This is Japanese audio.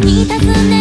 に尋ね